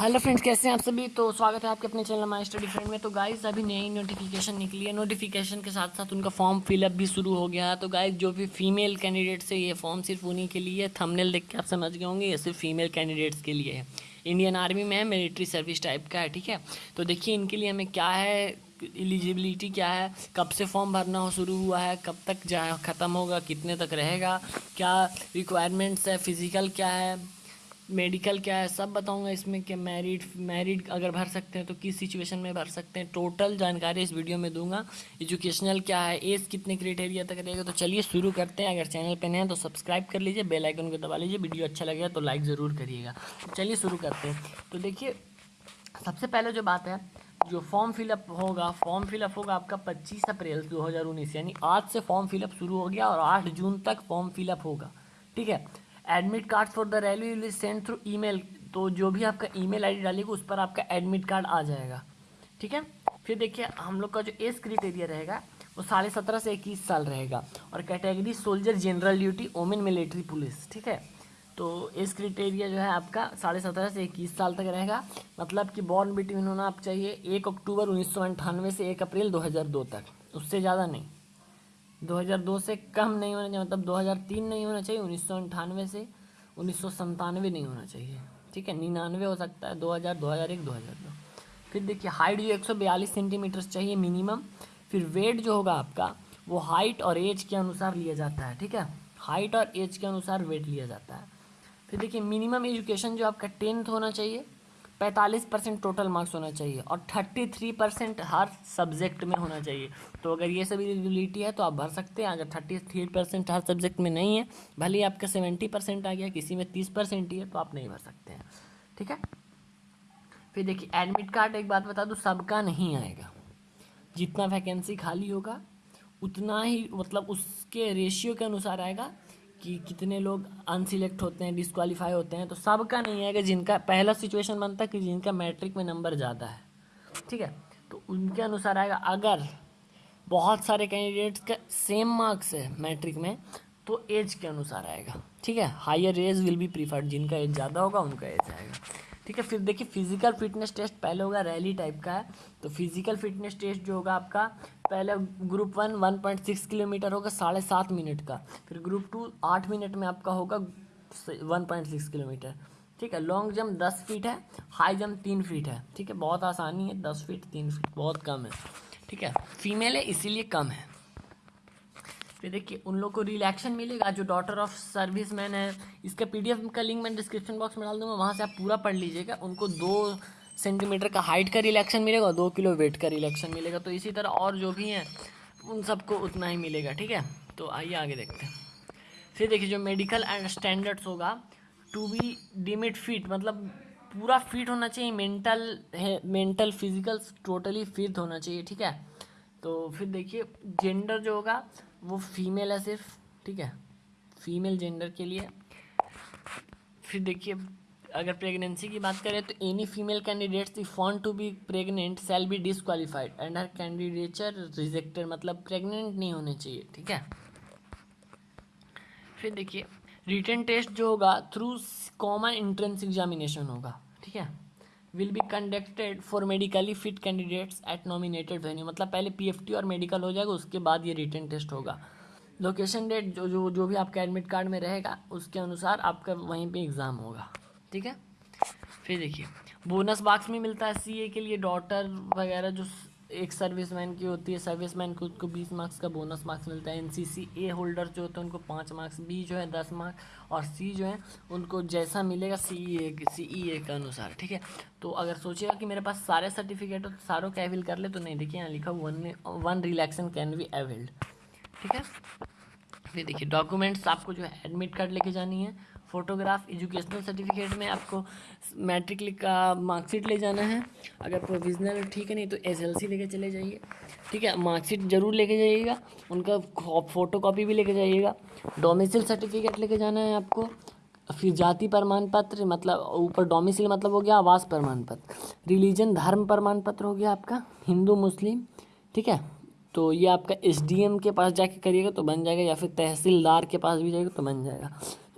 Hello friends, कैसे हैं आप सभी? तो स्वागत है आपके अपने चैनल माई स्टडी फ्रेंड में। तो गाइस अभी नई नोटिफिकेशन निकली है। नोटिफिकेशन के साथ साथ उनका फॉर्म फिलअप भी शुरू हो गया है। तो गाइस जो भी फीमेल कैंडिडेट्स है, ये फॉर्म सिर्फ़ उन्हीं के लिए थंबनेल देख के आप समझ गए होंगे, ये सिर्फ़ फीमेल कैंडिडेट्स के लिए है। इंडियन आर्मी में है मिलिट्री सर्विस टाइप का है, ठीक है? तो देखिए, इनके लिए हमें क्या है एलिजिबिलिटी क्या है, कब से फॉर्म भरना हो, शुरू हुआ है, कब तक जहाँ ख़त्म होगा, कितने तक रहेगा, क्या रिक्वायरमेंट्स है फ़िज़िकल क्या है मेडिकल क्या है, सब बताऊँगा इसमें कि मैरिड मैरिड अगर भर सकते हैं तो किस सिचुएशन में भर सकते हैं। टोटल जानकारी इस वीडियो में दूँगा। एजुकेशनल क्या है एज कितने क्राइटेरिया तक रहेगा तो चलिए शुरू करते हैं। अगर चैनल पर नए हैं तो सब्सक्राइब कर लीजिए बेल आइकन को दबा लीजिए। वीडियो अच्छा लगेगा तो लाइक ज़रूर करिएगा। चलिए शुरू करते हैं। तो देखिए, सबसे पहले जो बात है, जो फॉर्म फिलअप होगा फॉर्म फिलअप होगा आपका 25 अप्रैल 2019 यानी आज से फॉर्म फिलअप शुरू हो गया और 8 जून तक फॉर्म फिलअप होगा। ठीक है? Admit card for the rally will send through email तो जो भी आपका ईमेल आईडी डालेगा, उस पर आपका एडमिट कार्ड आ जाएगा। ठीक है? फिर देखिए, हम लोग का जो एज क्रिटेरिया रहेगा, वो साढ़े सत्रह से इक्कीस साल रहेगा। और category soldier general duty women military police ठीक है? तो एज क्रिटेरिया जो है आपका साढ़े सत्रह से इक्कीस साल तक रहेगा। मतलब कि बॉर्न बिटवीन होना आप चाहिए एक अक्टूबर उन्नीस सौ एक अप्रैल दो हज़ार दो तक। उससे ज़्यादा नहीं। 2002 से कम नहीं होना चाहिए मतलब 2003 नहीं होना चाहिए, उन्नीस से उन्नीस नहीं होना चाहिए। ठीक है, निन्यानवे हो सकता है 2000 2001 2002 फिर देखिए हाइट जो 142 सेंटीमीटर चाहिए मिनिमम फिर वेट जो होगा आपका, वो हाइट और एज के अनुसार लिया जाता है, ठीक है? हाइट और एज के अनुसार वेट लिया जाता है। फिर देखिए मिनिमम एजुकेशन जो आपका टेंथ होना चाहिए पैंतालीस परसेंट टोटल मार्क्स होना चाहिए और थर्टी थ्री परसेंट हर सब्जेक्ट में होना चाहिए। तो अगर ये सब एलिजिबिलिटी है तो आप भर सकते हैं। अगर थर्टी थ्री परसेंट हर सब्जेक्ट में नहीं है, भले ही आपका सेवेंटी परसेंट आ गया, किसी में तीस परसेंट ही है तो आप नहीं भर सकते हैं। ठीक है? फिर देखिए एडमिट कार्ड एक बात बता दूँ, सबका नहीं आएगा। जितना वैकेंसी खाली होगा, उतना ही मतलब उसके रेशियो के अनुसार आएगा। कि कितने लोग अनसिलेक्ट होते हैं डिसक्वालीफाई होते हैं तो सबका नहीं है कि जिनका, पहला सिचुएशन बनता है कि जिनका मैट्रिक में नंबर ज़्यादा है। ठीक है? तो उनके अनुसार आएगा, अगर बहुत सारे कैंडिडेट्स का सेम मार्क्स है मैट्रिक में तो एज के अनुसार आएगा। ठीक है? Higher age will be preferred जिनका एज ज़्यादा होगा, उनका एज आएगा। ठीक है, फिर देखिए फ़िज़िकल फिटनेस टेस्ट पहले होगा रैली टाइप का है। तो फ़िज़िकल फिटनेस टेस्ट जो होगा आपका, पहले group one one point six kilometre होगा साढ़े सात मिनट का। फिर ग्रुप टू आठ मिनट में आपका होगा वन पॉइंट सिक्स किलोमीटर। ठीक है लॉन्ग जंप दस फीट है हाई जंप तीन फीट है। ठीक है, बहुत आसानी है, दस फीट तीन फीट बहुत कम है। ठीक है फीमेल है, इसीलिए कम है। फिर देखिए, उन लोग को रिलैक्शन मिलेगा, जो डॉटर ऑफ़ सर्विस मैन है, इसका पीडीएफ का लिंक मैं डिस्क्रिप्शन बॉक्स में डाल दूँगा, वहाँ से आप पूरा पढ़ लीजिएगा। उनको दो सेंटीमीटर का हाइट का रिलैक्शन मिलेगा और दो किलो वेट का रिलैक्शन मिलेगा। तो इसी तरह और जो भी हैं, उन सबको उतना ही मिलेगा, ठीक है? तो आइए आगे देखते हैं। फिर देखिए, जो मेडिकल एंड स्टैंडर्ड्स होगा टू बी डिमिट फिट मतलब पूरा फिट होना चाहिए मेंटल है मेंटल फ़िज़िकल टोटली फिट होना चाहिए, ठीक है? तो फिर देखिए जेंडर जो होगा वो फीमेल है सिर्फ़, ठीक है? फीमेल जेंडर के लिए। फिर देखिए, अगर प्रेगनेंसी की बात करें तो any female candidates if want to be pregnant shall be disqualified and her candidature rejected मतलब प्रेग्नेंट नहीं होने चाहिए, ठीक है? फिर देखिए रिटर्न टेस्ट जो होगा थ्रू कॉमन एंट्रेंस एग्जामिनेशन होगा, ठीक है? Will be conducted for medically fit candidates at nominated venue मतलब पहले पीएफटी और मेडिकल हो जाएगा, उसके बाद ये रिटर्न टेस्ट होगा। लोकेशन डेट जो जो जो भी आपका एडमिट कार्ड में रहेगा, उसके अनुसार आपका वहीं पे एग्ज़ाम होगा। ठीक है? फिर देखिए बोनस बॉक्स में मिलता है सी के लिए डॉटर वगैरह जो एक सर्विसमैन की होती है, सर्विसमैन को उसको बीस मार्क्स का बोनस मार्क्स मिलता है। एन सी सी ए होल्डर जो होते हैं, उनको पाँच मार्क्स बी जो है, दस मार्क्स, और सी जो है, उनको जैसा मिलेगा सी ई ए सी ई ए के अनुसार, ठीक है? तो अगर सोचिएगा कि मेरे पास सारे सर्टिफिकेट हो तो सारों का एविल कर ले? तो नहीं, देखिए, यहाँ लिखा one one relaxation can be availed ठीक है? फिर देखिए डॉक्यूमेंट्स आपको जो है एडमिट कार्ड लेके जानी है फ़ोटोग्राफ एजुकेशनल सर्टिफिकेट में आपको मैट्रिक का मार्कशीट ले जाना है। अगर प्रोविज़नल ठीक है नहीं तो एसएलसी लेके चले जाइए। ठीक है? मार्कशीट ज़रूर लेके जाइएगा। उनका फ़ोटो कॉपी भी लेके जाइएगा। डोमिसिल सर्टिफिकेट लेके जाना है आपको। फिर जाति प्रमाण पत्र मतलब ऊपर डोमिसिल मतलब हो गया, आवास प्रमाण पत्र रिलीजन धर्म प्रमाण पत्र हो गया आपका। हिंदू, मुस्लिम, ठीक है? तो ये आपका एसडीएम के पास जाके करिएगा तो बन जाएगा। या फिर तहसीलदार के पास भी जाएगा तो बन जाएगा।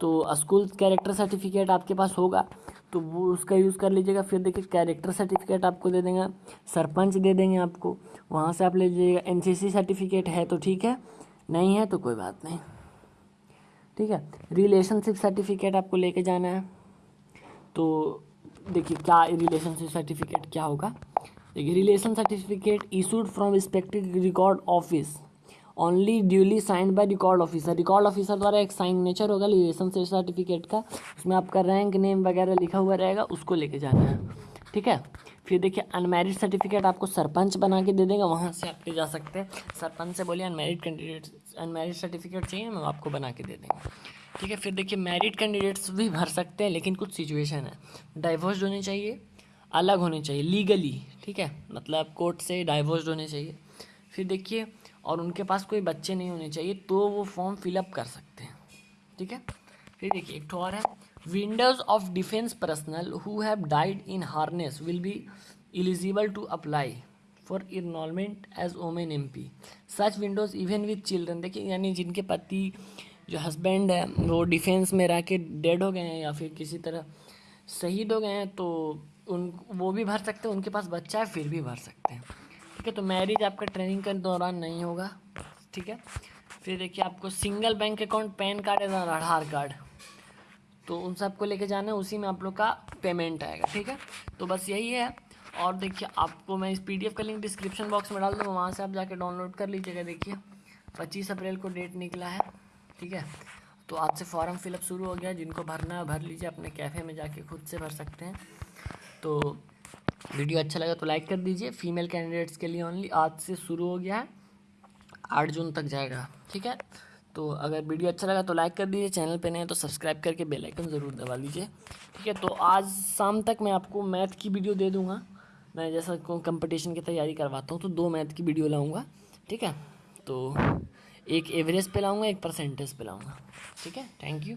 तो स्कूल कैरेक्टर सर्टिफिकेट आपके पास होगा तो वो उसका यूज़ कर लीजिएगा, फिर देखिए कैरेक्टर सर्टिफिकेट आपको दे देंगे, सरपंच दे देंगे आपको, वहाँ से आप ले लीजिएगा, एनसीसी सर्टिफिकेट है तो ठीक है, नहीं है तो कोई बात नहीं। ठीक है, रिलेशनशिप सर्टिफिकेट आपको लेके जाना है तो देखिए क्या रिलेशनशिप सर्टिफिकेट क्या होगा? देखिए relation certificate issued from respective record office only duly signed by record officer record officer द्वारा एक साइन नेचर होगा रिलेशन सर्टिफिकेट का। उसमें आपका रैंक नेम वगैरह लिखा हुआ रहेगा, उसको लेके जाना है। ठीक है? फिर देखिए अनमेरिड सर्टिफिकेट आपको सरपंच बना के दे देगा, वहाँ से आप ले जा सकते हैं। सरपंच से बोलिए अनमेरिड कैंडिडेट अनमेरिड सर्टिफिकेट चाहिए मैं आपको बना के दे देंगे। ठीक है? फिर देखिए मैरिड कैंडिडेट्स भी भर सकते हैं, लेकिन कुछ सिचुएशन है। डाइवोर्स होने चाहिए, अलग होने चाहिए लीगली ठीक है? मतलब कोर्ट से डाइवोर्स होने चाहिए। फिर देखिए और उनके पास कोई बच्चे नहीं होने चाहिए तो वो फॉर्म फिलअप कर सकते हैं। ठीक है? फिर देखिए, एक और है। Widows of defence personnel who have died in harness will be eligible to apply for enrolment as women M P such widows even with children देखिए, यानी जिनके पति, जो हस्बैंड है, वो डिफेंस में रह के डेड हो गए हैं या फिर किसी तरह शहीद हो गए हैं तो उन, वो भी भर सकते हैं, उनके पास बच्चा है, फिर भी भर सकते हैं। ठीक है तो मैरिज आपका ट्रेनिंग के दौरान नहीं होगा, ठीक है? फिर देखिए, आपको single bank account PAN card या आधार कार्ड तो उन सबको लेके जाना है, उसी में आप लोग का पेमेंट आएगा, ठीक है? तो बस यही है, और देखिए, आपको मैं इस पीडीएफ का लिंक डिस्क्रिप्शन बॉक्स में डाल दूँगा, वहाँ से आप जाके डाउनलोड कर लीजिएगा, देखिए। पच्चीस अप्रैल को डेट निकला है, ठीक है? तो आज से फॉर्म फिलअप शुरू हो गया जिनको भरना है, भर लीजिए, अपने कैफ़े में जाके खुद से भर सकते हैं। तो वीडियो अच्छा लगा तो लाइक कर दीजिए। फीमेल कैंडिडेट्स के लिए ओनली आज से शुरू हो गया है। आठ जून तक जाएगा, ठीक है? तो अगर वीडियो अच्छा लगा तो लाइक कर दीजिए, चैनल पे नहीं तो सब्सक्राइब करके बेल आइकन ज़रूर दबा लीजिए, ठीक है? तो आज शाम तक मैं आपको मैथ की वीडियो दे दूँगा। मैं जैसा कंपटीशन की तैयारी करवाता हूँ तो दो मैथ की वीडियो लाऊँगा, ठीक है? तो एक एवरेज पे लाऊँगा, एक परसेंटेज पे लाऊँगा, ठीक है? Thank you